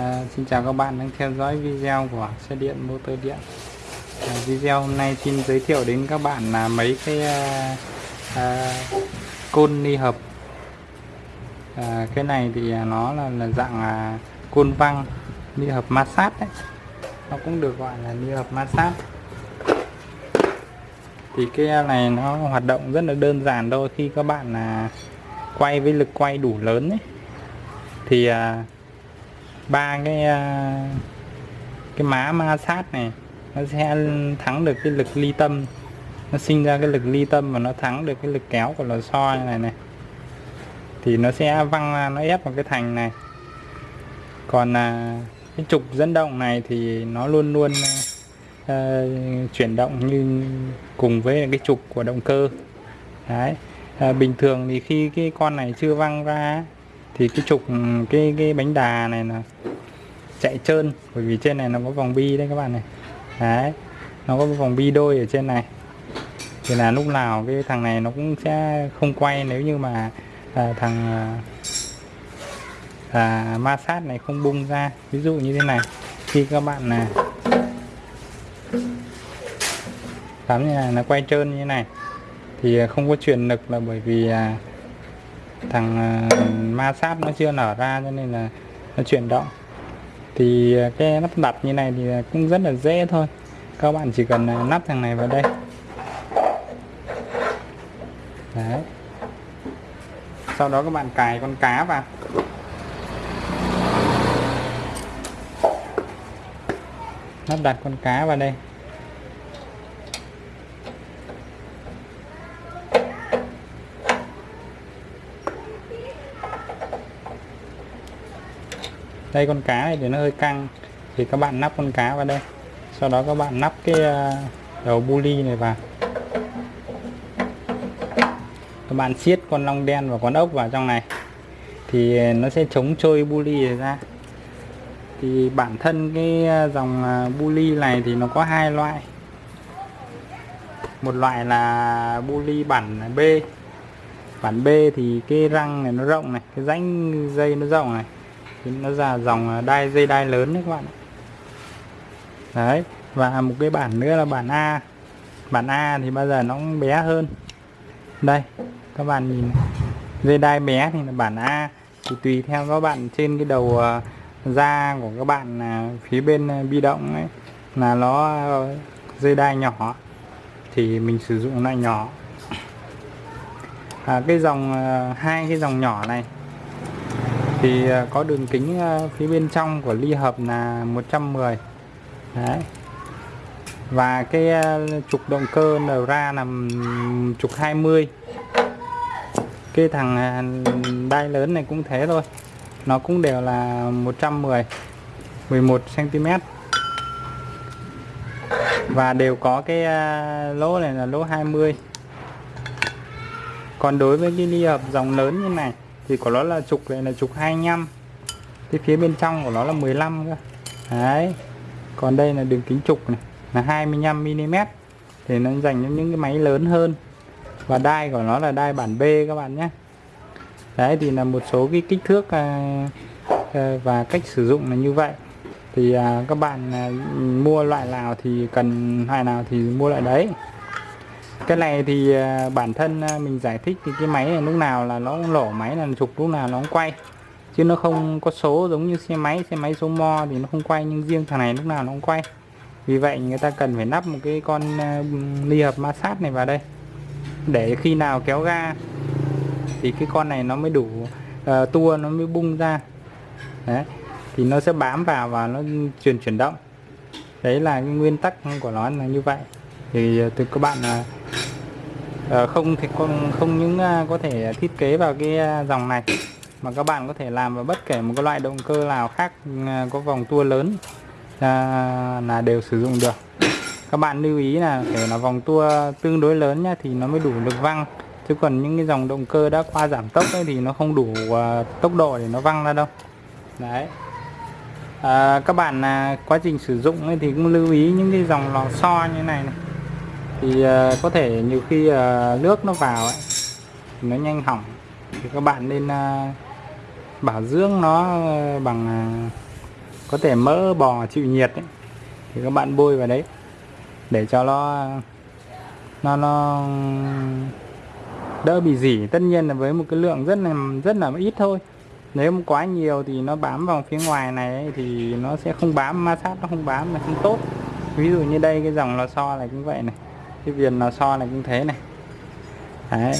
À, xin chào các bạn đang theo dõi video của xe điện motor điện. À, video hôm nay xin giới thiệu đến các bạn là mấy cái à, à, côn ly hợp. À, cái này thì à, nó là, là dạng à, côn văng ly hợp ma sát đấy. Nó cũng được gọi là ly hợp ma sát thì cái à, này nó hoạt động rất là đơn giản thôi. Khi các bạn là quay với lực quay đủ lớn ấy thì à, ba cái à, cái má ma sát này nó sẽ thắng được cái lực ly tâm. Nó sinh ra cái lực ly tâm và nó thắng được cái lực kéo của lò xo như này này. Thì nó sẽ văng ra nó ép vào cái thành này. Còn à, cái trục dẫn động này thì nó luôn luôn à, à chuyển động như cùng với cái trục của động cơ. Đấy. À, bình thường thì khi cái con này chưa văng ra thì cái trục ừ, cái cái bánh đà này là chạy trơn bởi vì trên này nó có vòng bi đấy các bạn này. Đấy nó có vòng bi đôi ở trên này. Thì là lúc nào cái thằng này nó cũng sẽ không quay nếu như mà à, thằng à, à ma sát này không bung ra. Ví dụ như thế này khi các bạn là cắm như này nó quay trơn như thế này thì không có truyền lực là bởi vì à, thằng ờ, ma sát nó chưa nở ra cho nên là nó chuyển động. Thì ờ, cái lắp đặt như này thì cũng rất là dễ thôi. Các bạn chỉ cần ờ, lắp thằng này vào đây. Đấy. Sau đó các bạn cài con cá vào. Lắp đặt con cá vào đây. Đây con cá này thì nó hơi căng. Thì các bạn nắp con cá vào đây. Sau đó các bạn nắp cái à, đầu bu ly này vào. Các bạn siết con long đen và con ốc vào trong này. Thì nó sẽ chống trôi bu ly ra. Thì bản thân cái à, dòng à, ờ, bu ly này thì nó có hai loại. Một loại là bu ly bản B. Bản B thì cái răng này nó rộng này cái rãnh dây nó rộng này nó ra dòng à, đai dây đai lớn đấy các bạn đấy và một cái bản nữa là bản A. Bản A thì bao giờ nó bé hơn. Đây các bạn nhìn dây đai bé thì là bản A. Thì tùy theo các bạn trên cái đầu à, da của các bạn à, phía bên bi động ấy là nó dây đai nhỏ. Thì mình sử dụng loại nhỏ. À, cái dòng hai cái dòng nhỏ này thì à, có đường kính à, phía bên trong của ly hợp là 110 đấy. Và cái à, trục động cơ nở ra là trục 20 cái thằng đai lớn này cũng thế thôi. Nó cũng đều là 110 11 cm và đều có cái lỗ này là lỗ 20 còn đối với cái ly hợp dòng lớn như này thì của nó là trục này là trục 25 cái phía bên trong của nó là 15 cơ. Đấy. Còn đây là đường kính trục này là 25 mm. Thì nó dành cho những cái máy lớn hơn. Và đai của nó là đai bản B các bạn nhé. Đấy thì là một số cái kích thước à, à, và cách sử dụng là như vậy. Thì à, các bạn à, mua loại nào thì cần loại nào thì mua loại đấy cái này thì à, bản thân à, mình giải thích thì cái máy này lúc nào là nó lổ máy là trục lúc nào nó cũng quay. Chứ nó không có số giống như xe máy xe máy số mo thì nó không quay nhưng riêng thằng này lúc nào nó cũng quay. Vì vậy người ta cần phải nắp một cái con à, ly hợp ma sát này vào đây. Để khi nào kéo ga thì cái con này nó mới đủ uh, tua nó mới bung ra. Đấy thì nó sẽ bám vào và nó truyền chuyển động. Đấy là cái nguyên tắc của nó là như vậy. Thì từ các bạn là uh, Ờ, không thì con không những à, có thể thiết kế vào cái à, dòng này mà các bạn có thể làm vào bất kể một cái loại động cơ nào khác à, có vòng tua lớn là đều sử dụng được. Các bạn lưu ý là phải là vòng tua tương đối lớn nhá thì nó mới đủ lực văng. Chứ còn những cái dòng động cơ đã qua giảm tốc ấy thì nó không đủ uh, tốc độ để nó văng ra đâu. Đấy. À, các bạn à, quá trình sử dụng ấy thì cũng lưu ý những cái dòng lò xo như này, này thì à, có thể nhiều khi à, nước nó vào ấy thì nó nhanh hỏng thì các bạn nên à, bảo dưỡng nó bằng có thể mỡ bò chịu nhiệt ấy, thì các bạn bôi vào đấy để cho nó nó nó đỡ bị dỉ. Tất nhiên là với một cái lượng rất là rất là ít thôi. Nếu mà quá nhiều thì nó bám vào phía ngoài này ấy, thì nó sẽ không bám ma sát nó không bám là không tốt. Ví dụ như đây cái dòng lò xo này cũng vậy này cái viền lò xo này cũng thế này. Đấy.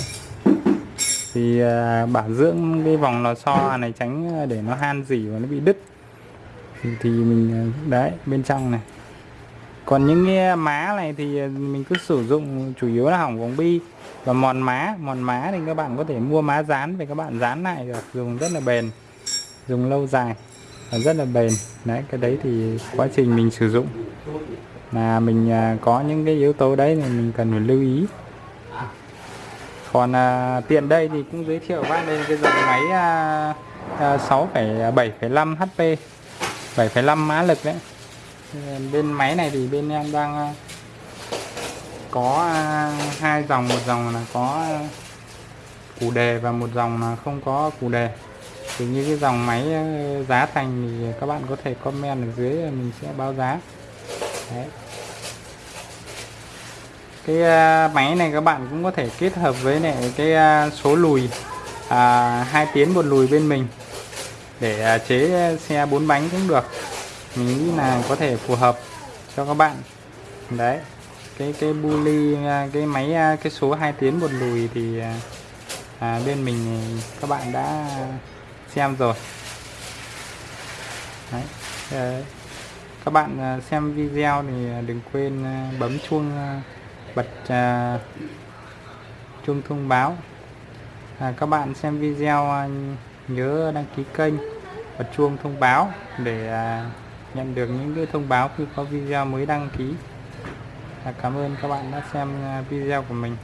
Thì uh, bảo dưỡng cái vòng lò xo này tránh à, để nó han dỉ và nó bị đứt. Thì, thì mình à, đấy bên trong này. Còn những cái má này thì mình cứ sử dụng chủ yếu là hỏng vòng bi và mòn má. Mòn má thì các bạn có thể mua má dán về các bạn dán lại được dùng rất là bền dùng lâu dài và rất là bền. Đấy cái đấy thì quá trình mình sử dụng là mình à, có những cái yếu tố đấy thì mình cần phải lưu ý. Còn à, tiện đây thì cũng giới thiệu bác đây cái dòng máy à, à, 6,7,5 HP 7,5 mã lực đấy. Bên máy này thì bên em đang à, có à, hai dòng một dòng là có à, củ đề và một dòng là không có củ đề. Thì như cái dòng máy à, giá thành thì các bạn có thể comment ở dưới mình sẽ báo giá. Đấy. cái à, máy này các bạn cũng có thể kết hợp với này cái à, số lùi à, hai tiến một lùi bên mình để à, chế xe bốn bánh cũng được. Mình nghĩ là có thể phù hợp cho các bạn. Đấy. Cái cái bully cái máy cái số hai tiến một lùi thì à, bên mình các bạn đã xem rồi. Đấy. Các bạn à, xem video thì à, đừng quên à, bấm chuông bật chuông thông báo. À, các bạn xem video nhớ đăng ký kênh bật chuông thông báo để nhận được những cái thông báo khi có video mới đăng ký. Cảm ơn các bạn đã xem video của mình.